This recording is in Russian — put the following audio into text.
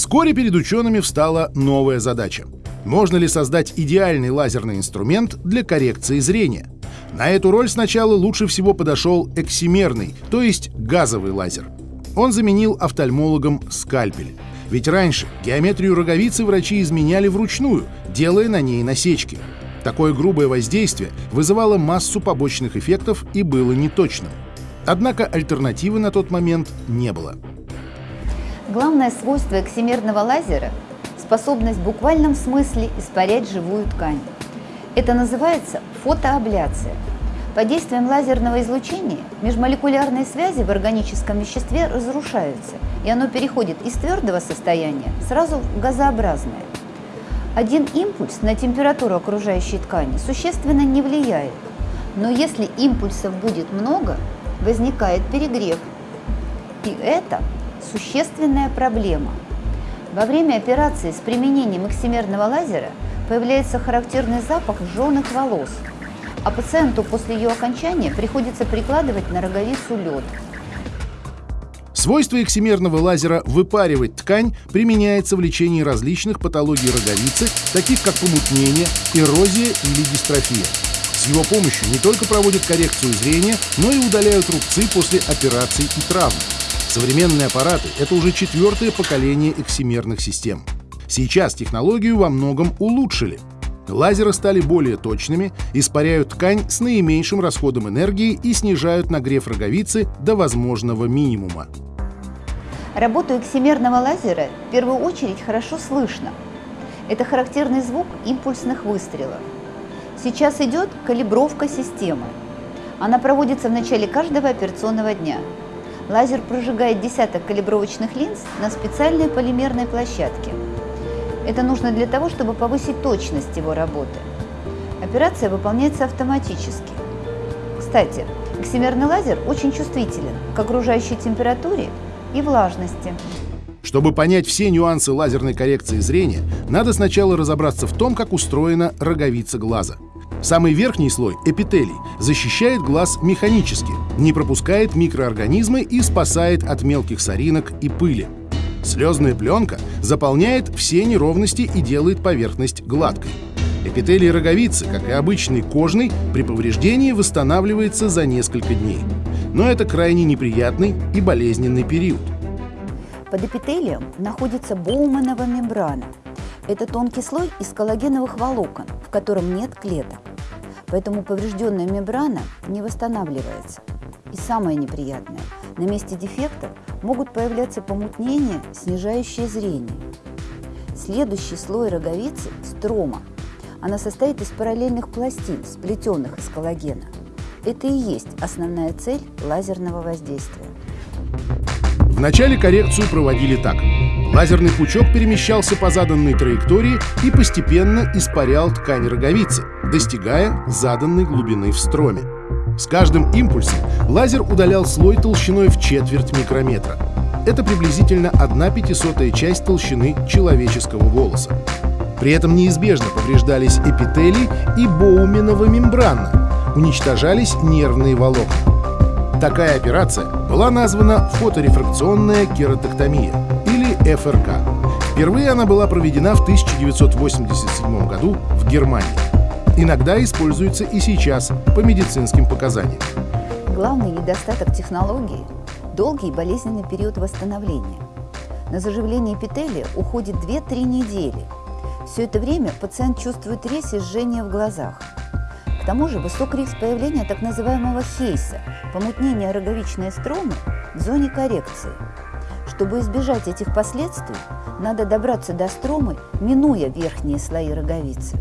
Вскоре перед учеными встала новая задача. Можно ли создать идеальный лазерный инструмент для коррекции зрения? На эту роль сначала лучше всего подошел эксимерный, то есть газовый лазер. Он заменил офтальмологам скальпель. Ведь раньше геометрию роговицы врачи изменяли вручную, делая на ней насечки. Такое грубое воздействие вызывало массу побочных эффектов и было неточным. Однако альтернативы на тот момент не было. Главное свойство эксимерного лазера – способность в буквальном смысле испарять живую ткань. Это называется фотоабляция. Под действием лазерного излучения межмолекулярные связи в органическом веществе разрушаются, и оно переходит из твердого состояния сразу в газообразное. Один импульс на температуру окружающей ткани существенно не влияет, но если импульсов будет много, возникает перегрев. И это существенная проблема. Во время операции с применением эксимерного лазера появляется характерный запах жженых волос, а пациенту после ее окончания приходится прикладывать на роговицу лед. Свойство эксимерного лазера выпаривать ткань применяется в лечении различных патологий роговицы, таких как помутнение, эрозия или дистрофия. С его помощью не только проводят коррекцию зрения, но и удаляют рубцы после операций и травм. Современные аппараты — это уже четвертое поколение эксимерных систем. Сейчас технологию во многом улучшили. Лазеры стали более точными, испаряют ткань с наименьшим расходом энергии и снижают нагрев роговицы до возможного минимума. Работу эксимерного лазера в первую очередь хорошо слышно. Это характерный звук импульсных выстрелов. Сейчас идет калибровка системы. Она проводится в начале каждого операционного дня. Лазер прожигает десяток калибровочных линз на специальной полимерной площадке. Это нужно для того, чтобы повысить точность его работы. Операция выполняется автоматически. Кстати, эксимерный лазер очень чувствителен к окружающей температуре и влажности. Чтобы понять все нюансы лазерной коррекции зрения, надо сначала разобраться в том, как устроена роговица глаза. Самый верхний слой, эпителий, защищает глаз механически, не пропускает микроорганизмы и спасает от мелких соринок и пыли. Слезная пленка заполняет все неровности и делает поверхность гладкой. Эпителий роговицы, как и обычный кожный, при повреждении восстанавливается за несколько дней но это крайне неприятный и болезненный период. Под эпителием находится боуманова мембрана. Это тонкий слой из коллагеновых волокон, в котором нет клеток. Поэтому поврежденная мембрана не восстанавливается. И самое неприятное, на месте дефекта могут появляться помутнения, снижающие зрение. Следующий слой роговицы – строма. Она состоит из параллельных пластин, сплетенных из коллагена – это и есть основная цель лазерного воздействия. Вначале коррекцию проводили так. Лазерный пучок перемещался по заданной траектории и постепенно испарял ткань роговицы, достигая заданной глубины в строме. С каждым импульсом лазер удалял слой толщиной в четверть микрометра. Это приблизительно 1 пятисотая часть толщины человеческого волоса. При этом неизбежно повреждались эпителий и боуменова мембрана, уничтожались нервные волокна. Такая операция была названа фоторефракционная кератоктомия ФРК. Впервые она была проведена в 1987 году в Германии. Иногда используется и сейчас по медицинским показаниям. Главный недостаток технологии – долгий болезненный период восстановления. На заживление эпителия уходит 2-3 недели. Все это время пациент чувствует резь и жжение в глазах – к тому же высок риск появления так называемого хейса – помутнения роговичной стромы в зоне коррекции. Чтобы избежать этих последствий, надо добраться до стромы, минуя верхние слои роговицы.